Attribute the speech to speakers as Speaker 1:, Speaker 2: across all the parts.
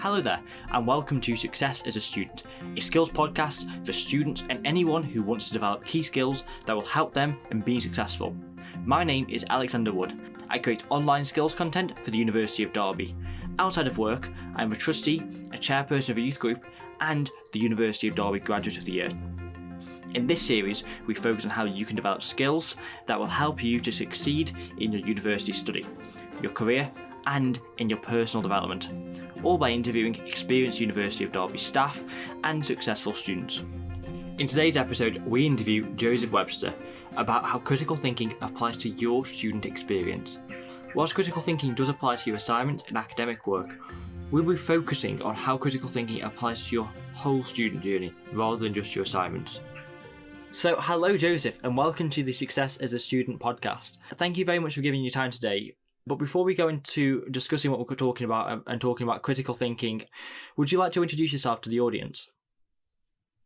Speaker 1: Hello there, and welcome to Success as a Student, a skills podcast for students and anyone who wants to develop key skills that will help them in being successful. My name is Alexander Wood. I create online skills content for the University of Derby. Outside of work, I am a trustee, a chairperson of a youth group, and the University of Derby Graduate of the Year. In this series, we focus on how you can develop skills that will help you to succeed in your university study, your career, and in your personal development all by interviewing experienced University of Derby staff and successful students. In today's episode, we interview Joseph Webster about how critical thinking applies to your student experience. Whilst critical thinking does apply to your assignments and academic work, we'll be focusing on how critical thinking applies to your whole student journey rather than just your assignments. So, hello, Joseph, and welcome to the Success as a Student podcast. Thank you very much for giving your time today. But before we go into discussing what we're talking about and talking about critical thinking, would you like to introduce yourself to the audience?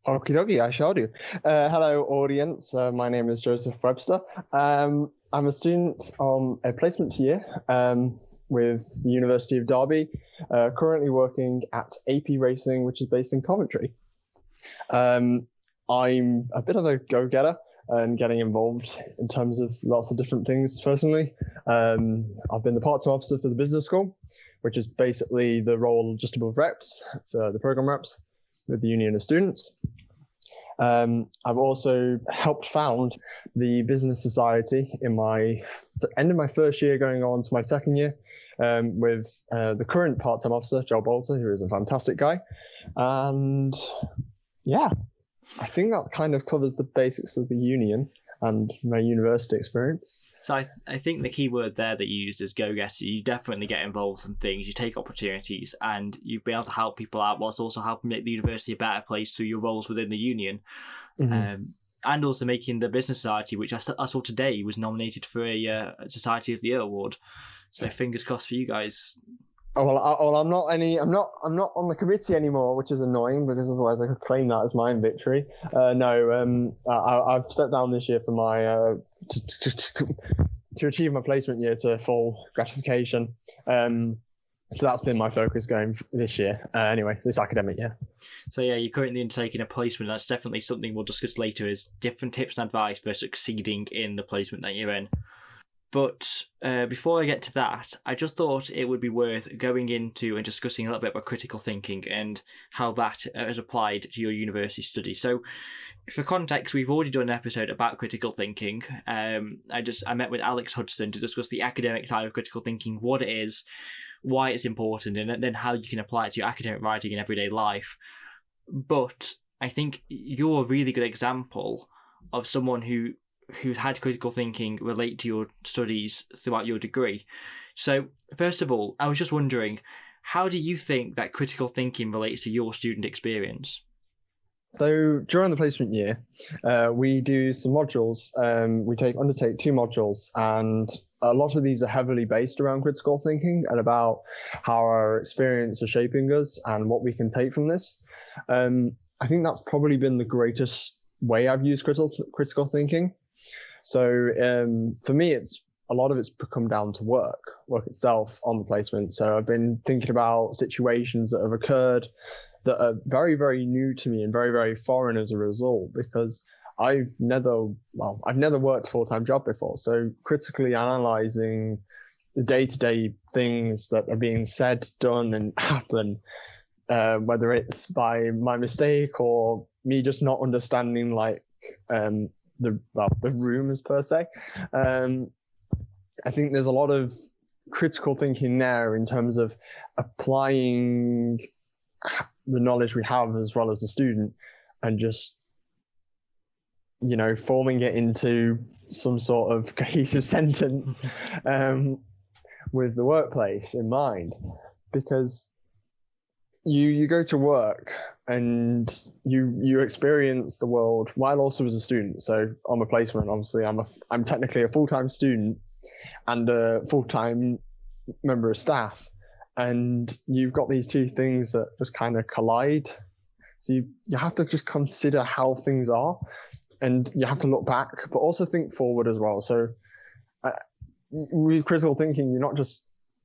Speaker 2: Okie dokie, I shall do. Uh, hello, audience. Uh, my name is Joseph Webster. Um, I'm a student on a placement year um, with the University of Derby, uh, currently working at AP Racing, which is based in Coventry. Um, I'm a bit of a go getter and getting involved in terms of lots of different things personally. Um, I've been the part-time officer for the business school, which is basically the role just above reps for the program reps with the union of students. Um, I've also helped found the business society in my end of my first year, going on to my second year, um, with uh, the current part-time officer Joel Bolter, who is a fantastic guy, and yeah, I think that kind of covers the basics of the union and my university experience.
Speaker 1: So I, th- I think the key word there that you used is go getter. You definitely get involved in things, you take opportunities, and you've been able to help people out whilst also helping make the university a better place through your roles within the union. Mm-hmm. Um, and also making the Business Society, which I, I saw today was nominated for a uh, Society of the Year award. So fingers crossed for you guys
Speaker 2: Oh, well, I, well, I'm not any. I'm not. I'm not on the committee anymore, which is annoying because otherwise I could claim that as my victory. Uh, no, um, I, have stepped down this year for my uh, to, to, to, achieve my placement year to full gratification. Um, so that's been my focus going this year. Uh, anyway, this academic year.
Speaker 1: So yeah, you're currently undertaking a placement. That's definitely something we'll discuss later. Is different tips and advice for succeeding in the placement that you're in. But uh, before I get to that, I just thought it would be worth going into and discussing a little bit about critical thinking and how that uh, has applied to your university study. So, for context, we've already done an episode about critical thinking. Um, I just I met with Alex Hudson to discuss the academic side of critical thinking, what it is, why it's important, and then how you can apply it to your academic writing in everyday life. But I think you're a really good example of someone who who's had critical thinking relate to your studies throughout your degree. So, first of all, I was just wondering, how do you think that critical thinking relates to your student experience?
Speaker 2: So during the placement year, uh, we do some modules. Um, we take undertake two modules, and a lot of these are heavily based around critical thinking and about how our experience is shaping us and what we can take from this. Um, I think that's probably been the greatest way I've used critical critical thinking. So um, for me, it's a lot of it's come down to work, work itself on the placement. So I've been thinking about situations that have occurred that are very, very new to me and very, very foreign as a result because I've never, well, I've never worked a full time job before. So critically analyzing the day to day things that are being said, done, and happen, uh, whether it's by my mistake or me just not understanding like um, the well, the per se. Um, I think there's a lot of critical thinking there in terms of applying the knowledge we have as well as the student and just you know forming it into some sort of cohesive sentence um, with the workplace in mind because you you go to work and you you experience the world while also as a student. So I'm a placement, obviously, I'm a I'm technically a full time student and a full time member of staff, and you've got these two things that just kind of collide. So you you have to just consider how things are, and you have to look back, but also think forward as well. So uh, with critical thinking, you're not just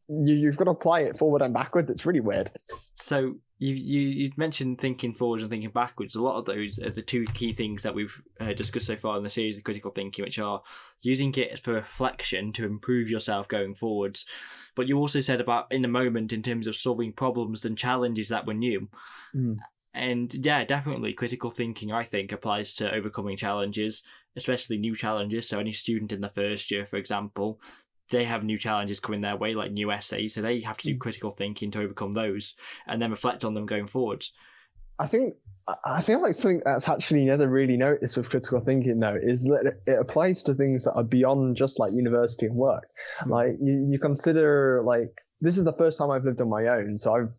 Speaker 2: you, you've got to apply it forward and backwards. It's really weird.
Speaker 1: So you you you mentioned thinking forwards and thinking backwards. A lot of those are the two key things that we've uh, discussed so far in the series of critical thinking, which are using it for reflection to improve yourself going forwards. But you also said about in the moment in terms of solving problems and challenges that were new.
Speaker 2: Mm.
Speaker 1: And yeah, definitely critical thinking. I think applies to overcoming challenges, especially new challenges. So any student in the first year, for example, they have new challenges coming their way, like new essays, so they have to do
Speaker 2: Mm.
Speaker 1: critical thinking to overcome those, and then reflect on them going forwards.
Speaker 2: I think I- feel like something that's actually never really noticed with critical thinking though is that it- applies to things that are beyond just like university and work.
Speaker 1: Hmm.
Speaker 2: Like you, you consider like this is the first time I've lived on my own, so I've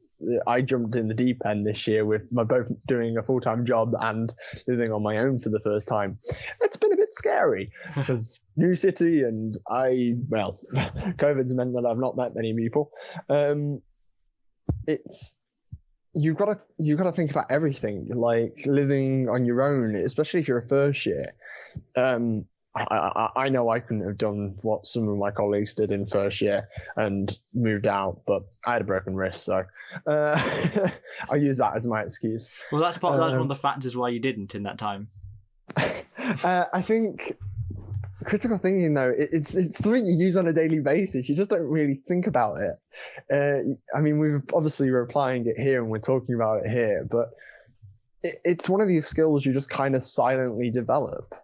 Speaker 2: I jumped in the deep end this year with my both doing a full time job and living on my own for the first time. It's been a bit scary because new city and I well, COVID's meant that I've not met many people. Um, it's you've got to you've got to think about everything like living on your own especially if you're a first year um I, I, I know I couldn't have done what some of my colleagues did in first year and moved out, but I had a broken wrist, so uh, I use that as my excuse.
Speaker 1: Well, that's part. that's one of
Speaker 2: Um,
Speaker 1: the factors why you didn't in that time.
Speaker 2: Uh, I think critical thinking though it, it's it's something you use on a daily basis. You just don't really think about it. Uh, I mean, we've obviously we're applying it here and we're talking about it here, but it, it's one of these skills you just kind of silently develop.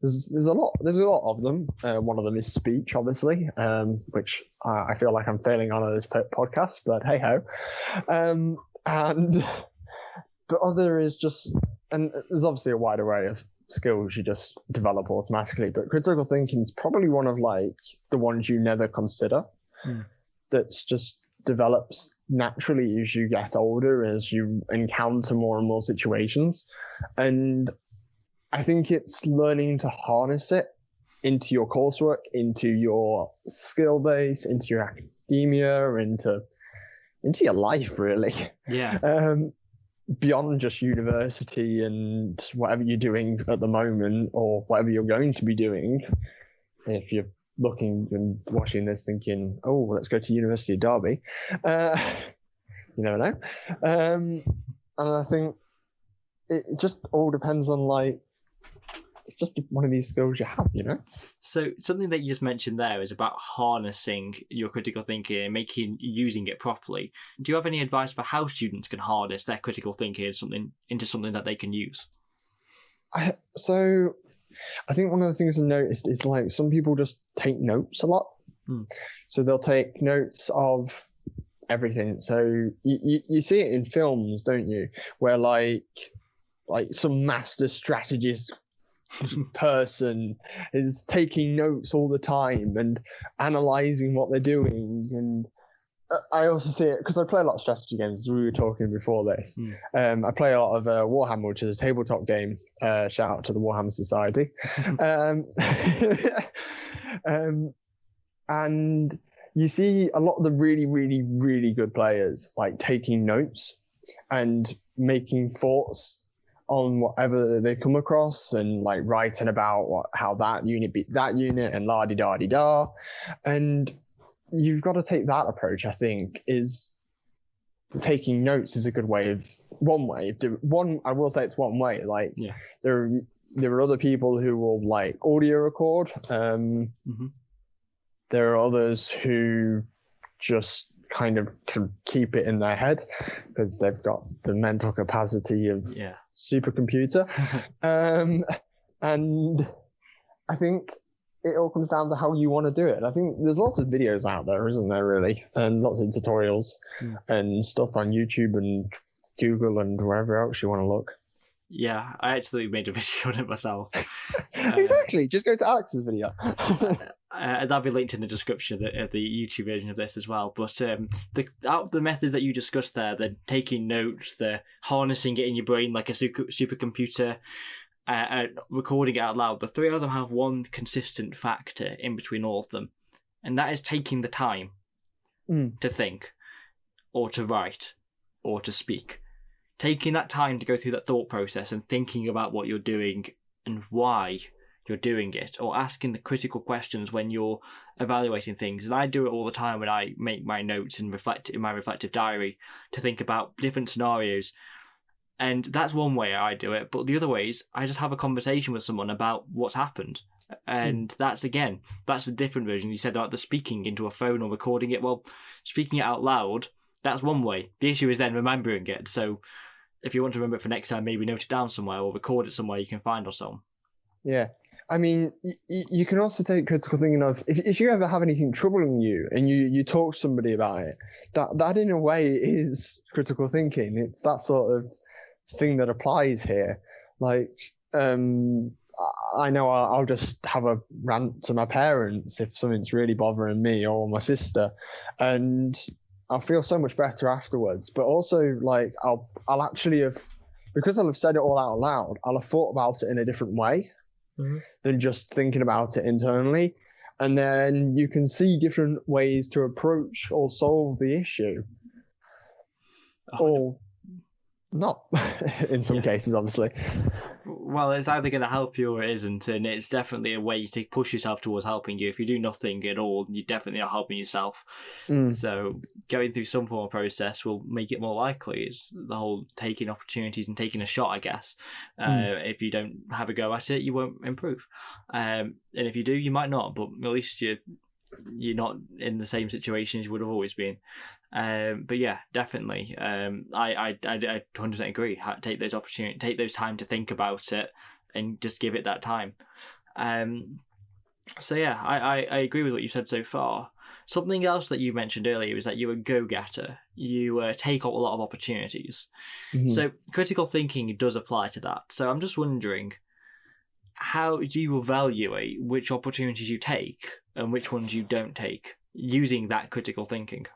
Speaker 2: There's there's a lot there's a lot of them. Uh, one of them is speech, obviously, um, which I, I feel like I'm failing on this podcast, but hey ho. Um, and but other is just and there's obviously a wide array of skills you just develop automatically. But critical thinking is probably one of like the ones you never consider.
Speaker 1: Hmm.
Speaker 2: That's just develops naturally as you get older, as you encounter more and more situations. And I think it's learning to harness it into your coursework, into your skill base, into your academia, into into your life really.
Speaker 1: Yeah.
Speaker 2: Um, beyond just university and whatever you're doing at the moment or whatever you're going to be doing. If you're looking and watching this thinking, oh, let's go to University of Derby, uh, you never know. Um, and I think it just all depends on like, just one of these skills you have, you know?
Speaker 1: So something that you just mentioned there is about harnessing your critical thinking and making using it properly. Do you have any advice for how students can harness their critical thinking into something into something that they can use?
Speaker 2: I, so I think one of the things I noticed is like some people just take notes a lot.
Speaker 1: Hmm.
Speaker 2: So they'll take notes of everything. So you, you, you see it in films, don't you? Where like like some master strategist person is taking notes all the time and analyzing what they're doing and I also see it because I play a lot of strategy games. As we were talking before this.
Speaker 1: Hmm.
Speaker 2: Um, I play a lot of uh, Warhammer, which is a tabletop game. Uh, shout out to the Warhammer Society. um, um, and you see a lot of the really, really, really good players like taking notes and making thoughts on whatever they come across and like writing about what, how that unit beat that unit and la di da di da. And you've got to take that approach, I think, is taking notes is a good way of one way one I will say it's one way. Like
Speaker 1: Yeah.
Speaker 2: there there are other people who will like audio record. Um
Speaker 1: Mhm.
Speaker 2: there are others who just kind of can keep it in their head because they've got the mental capacity of
Speaker 1: Yeah.
Speaker 2: Supercomputer. Um, and I think it all comes down to how you want to do it. And I think there's lots of videos out there, isn't there, really? And lots of tutorials
Speaker 1: Hmm.
Speaker 2: and stuff on YouTube and Google and wherever else you want to look.
Speaker 1: yeah, I actually made a video on it myself.
Speaker 2: exactly. Just go to Alex's video.
Speaker 1: Uh, that'll be linked in the description of the, of the YouTube version of this as well. But um, the out the methods that you discussed there, the taking notes, the harnessing it in your brain like a super, supercomputer, uh, uh, recording it out loud, the three of them have one consistent factor in between all of them, and that is taking the time
Speaker 2: Mm.
Speaker 1: to think, or to write, or to speak. Taking that time to go through that thought process and thinking about what you're doing and why you're doing it, or asking the critical questions when you're evaluating things. And I do it all the time when I make my notes and reflect in my reflective diary to think about different scenarios. And that's one way I do it. But the other ways, I just have a conversation with someone about what's happened. And mm. that's again, that's a different version. You said about the speaking into a phone or recording it. Well, speaking it out loud, that's one way. The issue is then remembering it. So if you want to remember it for next time, maybe note it down somewhere or record it somewhere you can find or so.
Speaker 2: Yeah. I mean, y- you can also take critical thinking of if, if you ever have anything troubling you and you, you talk to somebody about it, that, that in a way is critical thinking. It's that sort of thing that applies here. Like, um, I know I'll, I'll just have a rant to my parents if something's really bothering me or my sister, and I'll feel so much better afterwards. But also, like, I'll I'll actually have because I'll have said it all out loud. I'll have thought about it in a different way mm-hmm. than just thinking about it internally, and then you can see different ways to approach or solve the issue. Oh, or not in some yeah. cases, obviously.
Speaker 1: Well, it's either going to help you or it isn't, and it's definitely a way to push yourself towards helping you. If you do nothing at all, you definitely are helping yourself. Mm. So, going through some form of process will make it more likely. It's the whole taking opportunities and taking a shot, I guess. Mm. Uh, if you don't have a go at it, you won't improve. Um, and if you do, you might not, but at least you're you're not in the same situation as you would have always been. Um, but yeah, definitely. Um, I, I, I, I 100% agree. Take those opportunity, take those time to think about it, and just give it that time. Um, so yeah, I, I, I agree with what you said so far. Something else that you mentioned earlier is that you're a go-getter. You uh, take up a lot of opportunities. Mm-hmm. So critical thinking does apply to that. So I'm just wondering, how do you evaluate which opportunities you take and which ones you don't take using that critical thinking?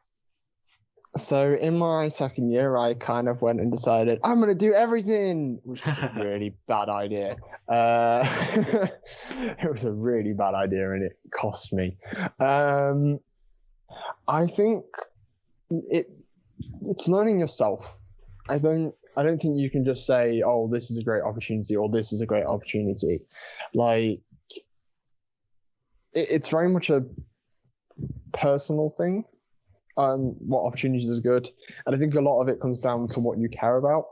Speaker 2: So in my second year, I kind of went and decided I'm going to do everything, which was a really bad idea. Uh, it was a really bad idea, and it cost me. Um, I think it it's learning yourself. I don't I don't think you can just say, "Oh, this is a great opportunity," or "This is a great opportunity." Like it, it's very much a personal thing um, what opportunities is good. And I think a lot of it comes down to what you care about.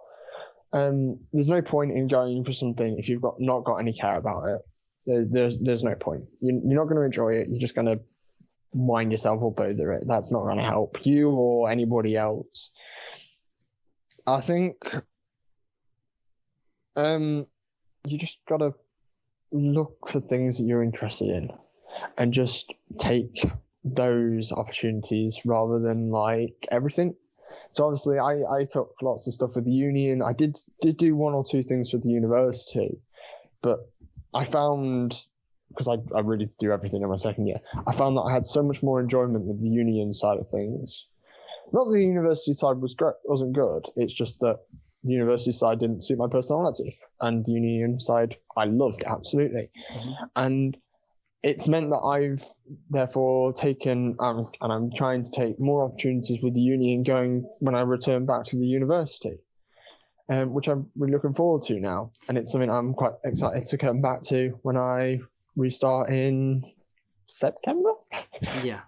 Speaker 2: Um, there's no point in going for something if you've got not got any care about it. There, there's there's no point. You, you're not going to enjoy it. You're just going to wind yourself up over it. That's not going to help you or anybody else. I think um, you just got to look for things that you're interested in and just take those opportunities rather than like everything. So obviously, I, I took lots of stuff with the union. I did did do one or two things with the university, but I found because I, I really did do everything in my second year. I found that I had so much more enjoyment with the union side of things. Not that the university side was great, wasn't good. It's just that the university side didn't suit my personality, and the union side I loved absolutely. Mm-hmm. And it's meant that I've therefore taken um, and I'm trying to take more opportunities with the union going when I return back to the university, um, which I'm really looking forward to now. And it's something I'm quite excited to come back to when I restart in September.
Speaker 1: Yeah.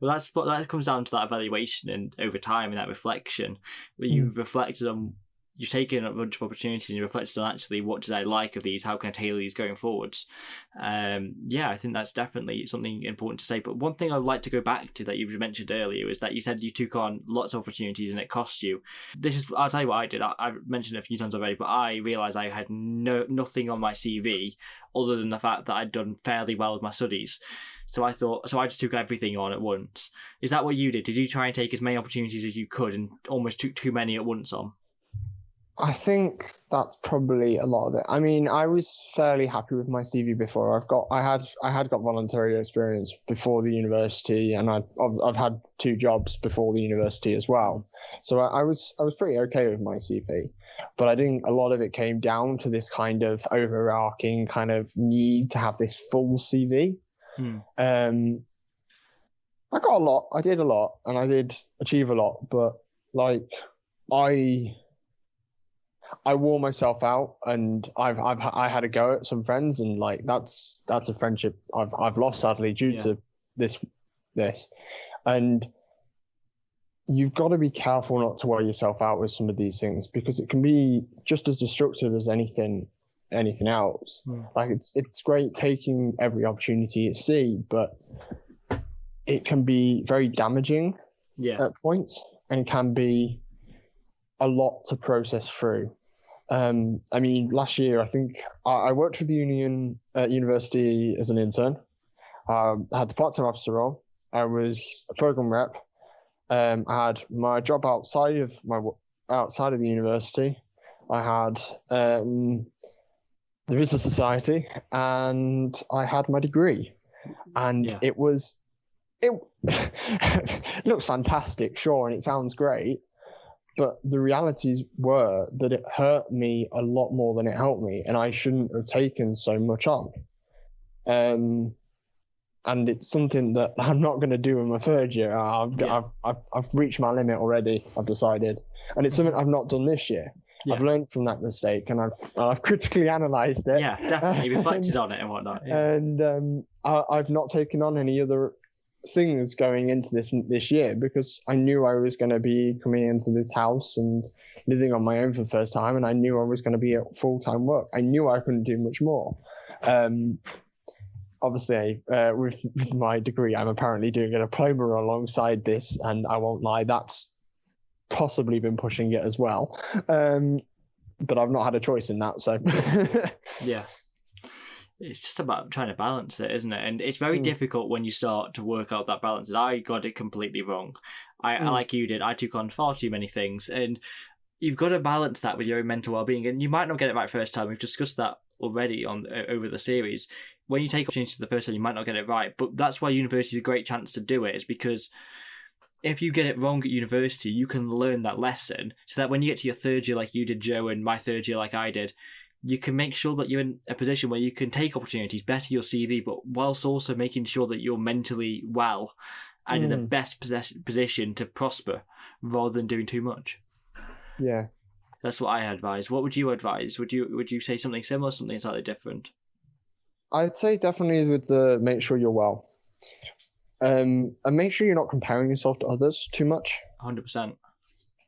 Speaker 1: Well, that's what that comes down to that evaluation and over time and that reflection, where you've mm. reflected on you've taken a bunch of opportunities and you reflected on actually what did I like of these, how can I tailor these going forwards. Um, yeah, I think that's definitely something important to say. But one thing I'd like to go back to that you mentioned earlier is that you said you took on lots of opportunities and it cost you. This is I'll tell you what I did. I, have mentioned it a few times already, but I realised I had no nothing on my CV other than the fact that I'd done fairly well with my studies. So I thought, so I just took everything on at once. Is that what you did? Did you try and take as many opportunities as you could and almost took too many at once on?
Speaker 2: I think that's probably a lot of it. I mean, I was fairly happy with my CV before. I've got, I had, I had got voluntary experience before the university, and I, I've, I've had two jobs before the university as well. So I, I was, I was pretty okay with my CV. But I think a lot of it came down to this kind of overarching kind of need to have this full CV. Hmm. Um, I got a lot. I did a lot, and I did achieve a lot. But like, I I wore myself out, and I've I've I had a go at some friends, and like that's that's a friendship I've I've lost sadly due
Speaker 1: Yeah.
Speaker 2: to this this, and you've got to be careful not to wear yourself out with some of these things because it can be just as destructive as anything anything else.
Speaker 1: Mm.
Speaker 2: Like it's it's great taking every opportunity you see, but it can be very damaging
Speaker 1: Yeah.
Speaker 2: at points and can be a lot to process through. Um, I mean, last year I think I, I worked for the union at university as an intern. Um, I had the part-time officer role. I was a program rep. Um, I had my job outside of my outside of the university. I had um, the business society, and I had my degree, and
Speaker 1: Yeah.
Speaker 2: it was it, it looks fantastic, sure, and it sounds great, but the realities were that it hurt me a lot more than it helped me, and I shouldn't have taken so much on. Um, and it's something that I'm not going to do in my third year. I've,
Speaker 1: Yeah.
Speaker 2: I've, I've, I've reached my limit already. I've decided, and it's something I've not done this year.
Speaker 1: Yeah.
Speaker 2: I've learned from that mistake, and I've I've critically analysed it
Speaker 1: Yeah, definitely reflected on it and whatnot. Yeah.
Speaker 2: and um, I, I've not taken on any other things going into this this year because I knew I was going to be coming into this house and living on my own for the first time, and I knew I was going to be at full time work. I knew I couldn't do much more. Um, obviously, uh, with, my degree, I'm apparently doing a diploma alongside this, and I won't lie, that's possibly been pushing it as well. Um, but I've not had a choice in that, so
Speaker 1: Yeah. It's just about trying to balance it, isn't it? And it's very
Speaker 2: Mm.
Speaker 1: difficult when you start to work out that balance. I got it completely wrong. I, I
Speaker 2: Mm.
Speaker 1: like you did. I took on far too many things, and you've got to balance that with your own mental well-being. And you might not get it right first time. We've discussed that already on uh, over the series. When you take opportunities the first time, you might not get it right. But that's why university is a great chance to do it. Is because if you get it wrong at university, you can learn that lesson so that when you get to your third year, like you did, Joe, and my third year, like I did, you can make sure that you're in a position where you can take opportunities, better your CV, but whilst also making sure that you're mentally well and in the
Speaker 2: Mm.
Speaker 1: best possess- position to prosper rather than doing too much.
Speaker 2: yeah.
Speaker 1: That's what I advise. What would you advise? Would you would you say something similar, something slightly different?
Speaker 2: I'd say definitely with the make sure you're well. Um, and make sure you're not comparing yourself to others too much.
Speaker 1: Hundred percent.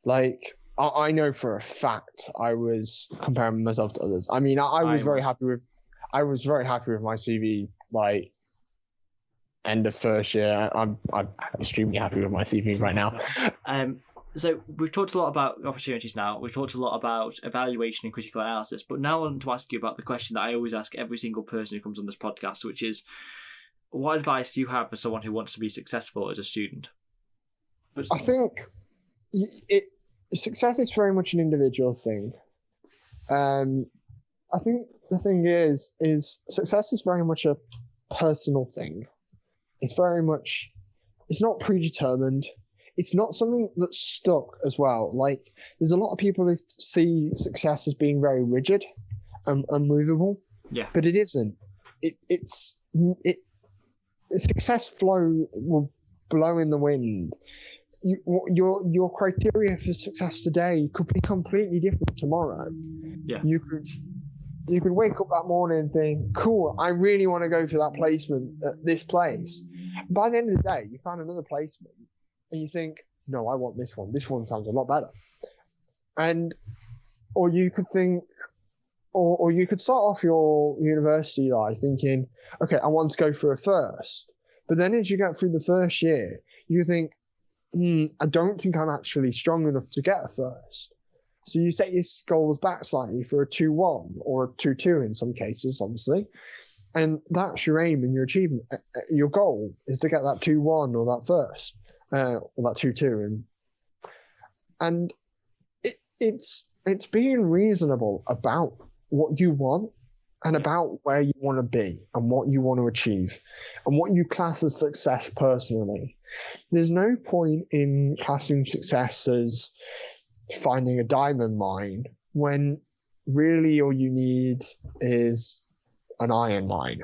Speaker 2: Like I, I know for a fact I was comparing myself to others. I mean, I, I
Speaker 1: I
Speaker 2: was very
Speaker 1: was.
Speaker 2: happy with, I was very happy with my CV. Like end of first year, I'm I'm extremely happy with my CV right now.
Speaker 1: Um, so we've talked a lot about opportunities now. We've talked a lot about evaluation and critical analysis, but now I want to ask you about the question that I always ask every single person who comes on this podcast, which is, what advice do you have for someone who wants to be successful as a student?
Speaker 2: I think it success is very much an individual thing. Um, I think the thing is, is success is very much a personal thing. It's very much, it's not predetermined. It's not something that's stuck as well. Like there's a lot of people who see success as being very rigid and unmovable,
Speaker 1: yeah,
Speaker 2: but it isn't. It it's it success flow will blow in the wind. You, your your criteria for success today could be completely different tomorrow.
Speaker 1: Yeah.
Speaker 2: You could you could wake up that morning and think, cool, I really want to go for that placement at this place. By the end of the day, you found another placement and you think, no, I want this one. This one sounds a lot better. And or you could think or, or you could start off your university life thinking, okay, I want to go for a first. But then as you get through the first year, you think, hmm, I don't think I'm actually strong enough to get a first. So you set your goals back slightly for a 2 1 or a 2 2 in some cases, obviously. And that's your aim and your achievement. Uh, uh, Your goal is to get that 2 1 or that first, uh, or that 2 2. And, and it, it's, it's being reasonable about what you want and about where you want to be and what you want to achieve and what you class as success personally. There's no point in classing success as finding a diamond mine when really all you need is an iron mine.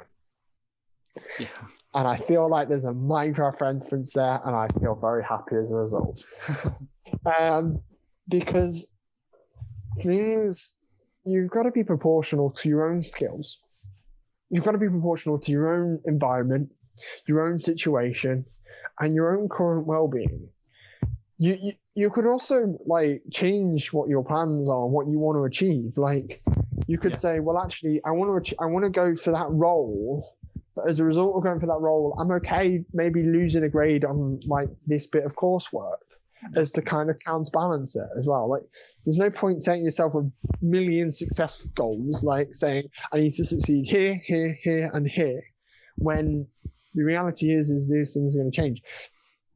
Speaker 1: yeah,
Speaker 2: And I feel like there's a Minecraft reference there, and I feel very happy as a result. um, because things you've got to be proportional to your own skills. You've got to be proportional to your own environment, your own situation, and your own current well-being. You, you you could also like change what your plans are and what you want to achieve. Like you could
Speaker 1: Yeah.
Speaker 2: say, well, actually, I want to I want to go for that role, but as a result of going for that role, I'm okay maybe losing a grade on like this bit of coursework as to kind of counterbalance it as well. Like there's no point setting yourself a million success goals, like saying I need to succeed here, here, here, and here, when the reality is is these things are going to change.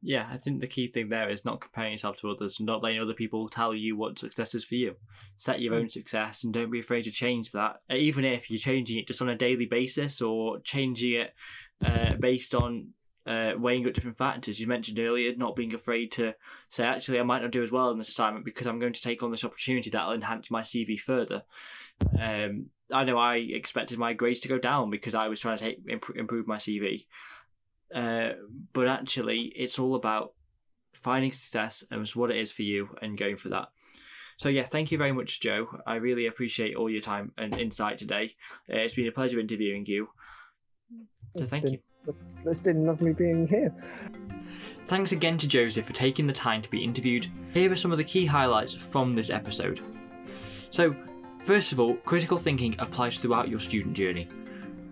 Speaker 1: Yeah, I think the key thing there is not comparing yourself to others, not letting other people tell you what success is for you. Set your own success and don't be afraid to change that. Even if you're changing it just on a daily basis or changing it uh, based on uh, weighing up different factors. You mentioned earlier not being afraid to say, actually, I might not do as well in this assignment because I'm going to take on this opportunity that'll enhance my CV further. Um, I know I expected my grades to go down because I was trying to take, imp- improve my CV. Uh, but actually, it's all about finding success and it's what it is for you and going for that. So yeah, thank you very much, Joe. I really appreciate all your time and insight today. Uh, it's been a pleasure interviewing you. So
Speaker 2: It's
Speaker 1: thank
Speaker 2: been-
Speaker 1: you.
Speaker 2: It's been lovely being here.
Speaker 1: Thanks again to Joseph for taking the time to be interviewed. Here are some of the key highlights from this episode. So, first of all, critical thinking applies throughout your student journey.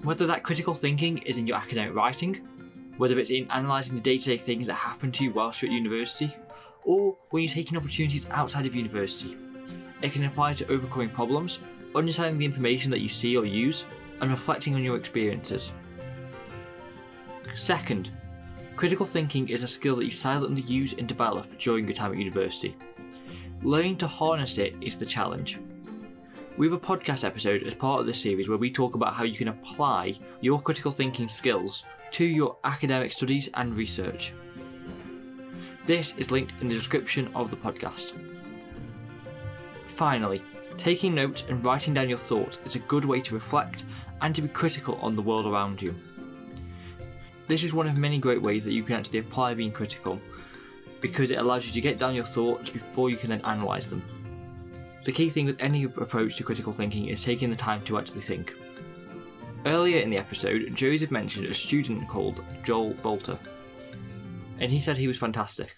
Speaker 1: Whether that critical thinking is in your academic writing, whether it's in analysing the day to day things that happen to you whilst you're at university, or when you're taking opportunities outside of university. It can apply to overcoming problems, understanding the information that you see or use, and reflecting on your experiences. Second, Critical thinking is a skill that you silently use and develop during your time at university. Learning to harness it is the challenge. We have a podcast episode as part of this series where we talk about how you can apply your critical thinking skills to your academic studies and research. This is linked in the description of the podcast. Finally, taking notes and writing down your thoughts is a good way to reflect and to be critical on the world around you. This is one of many great ways that you can actually apply being critical because it allows you to get down your thoughts before you can then analyse them. The key thing with any approach to critical thinking is taking the time to actually think. Earlier in the episode, Joseph mentioned a student called Joel Bolter, and he said he was fantastic.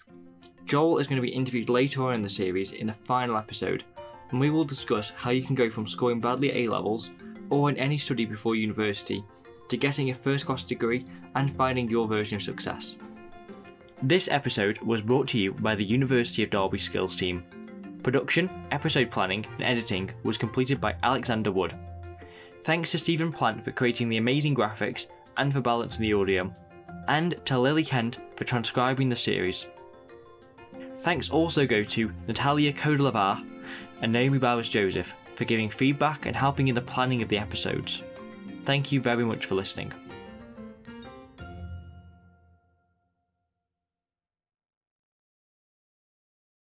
Speaker 1: Joel is going to be interviewed later on in the series in the final episode, and we will discuss how you can go from scoring badly at A levels or in any study before university to getting a first class degree and finding your version of success. This episode was brought to you by the University of Derby Skills team. Production, episode planning, and editing was completed by Alexander Wood. Thanks to Stephen Plant for creating the amazing graphics and for balancing the audio, and to Lily Kent for transcribing the series. Thanks also go to Natalia Kodelavar and Naomi Bowers Joseph for giving feedback and helping in the planning of the episodes. Thank you very much for listening.